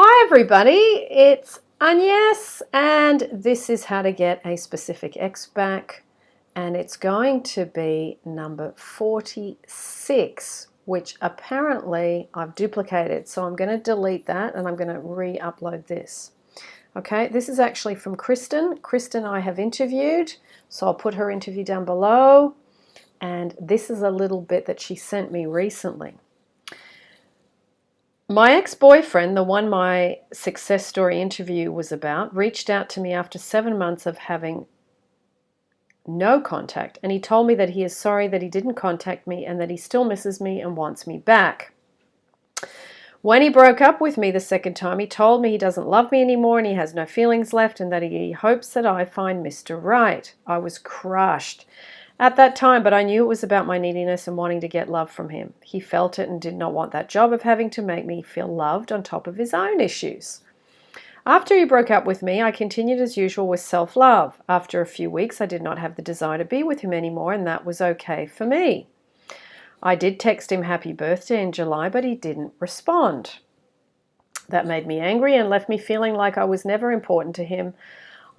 Hi everybody, it's Agnes and this is how to get a specific X back and it's going to be number 46 which apparently I've duplicated so I'm going to delete that and I'm going to re-upload this. Okay, this is actually from Kristen. Kristen I have interviewed so I'll put her interview down below and this is a little bit that she sent me recently. My ex-boyfriend, the one my success story interview was about, reached out to me after seven months of having no contact and he told me that he is sorry that he didn't contact me and that he still misses me and wants me back. When he broke up with me the second time, he told me he doesn't love me anymore and he has no feelings left and that he hopes that I find Mr. Right. I was crushed at that time, but I knew it was about my neediness and wanting to get love from him. He felt it and did not want that job of having to make me feel loved on top of his own issues. After he broke up with me, I continued as usual with self-love. After a few weeks, I did not have the desire to be with him anymore, and that was okay for me. I did text him happy birthday in July, but he didn't respond. That made me angry and left me feeling like I was never important to him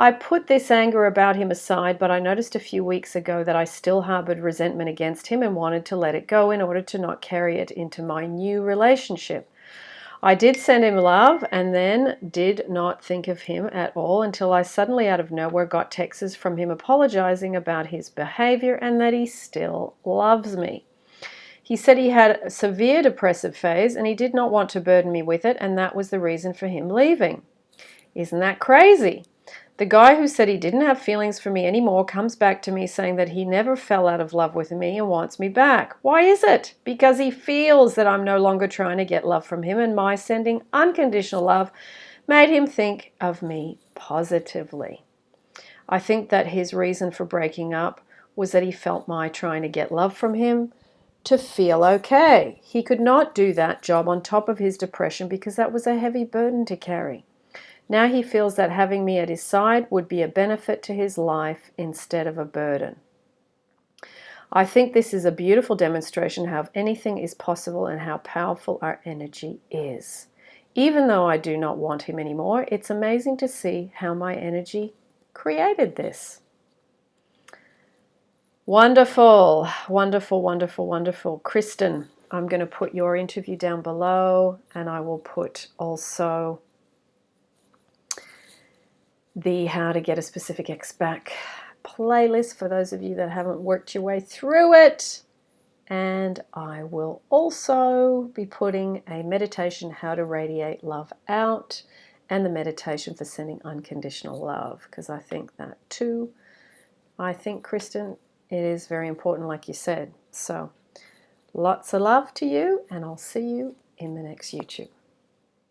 I put this anger about him aside, but I noticed a few weeks ago that I still harbored resentment against him and wanted to let it go in order to not carry it into my new relationship. I did send him love and then did not think of him at all until I suddenly out of nowhere got texts from him apologizing about his behavior and that he still loves me. He said he had a severe depressive phase and he did not want to burden me with it and that was the reason for him leaving. Isn't that crazy? The guy who said he didn't have feelings for me anymore comes back to me saying that he never fell out of love with me and wants me back. Why is it? Because he feels that I'm no longer trying to get love from him and my sending unconditional love made him think of me positively. I think that his reason for breaking up was that he felt my trying to get love from him to feel okay. He could not do that job on top of his depression because that was a heavy burden to carry. Now he feels that having me at his side would be a benefit to his life instead of a burden. I think this is a beautiful demonstration how anything is possible and how powerful our energy is. Even though I do not want him anymore, it's amazing to see how my energy created this. Wonderful, wonderful, wonderful, wonderful. Kristen, I'm going to put your interview down below and I will put also the How to Get a Specific X Back playlist for those of you that haven't worked your way through it. And I will also be putting a meditation, How to Radiate Love Out, and the meditation for sending unconditional love, because I think that too, I think, Kristen, it is very important, like you said. So lots of love to you, and I'll see you in the next YouTube.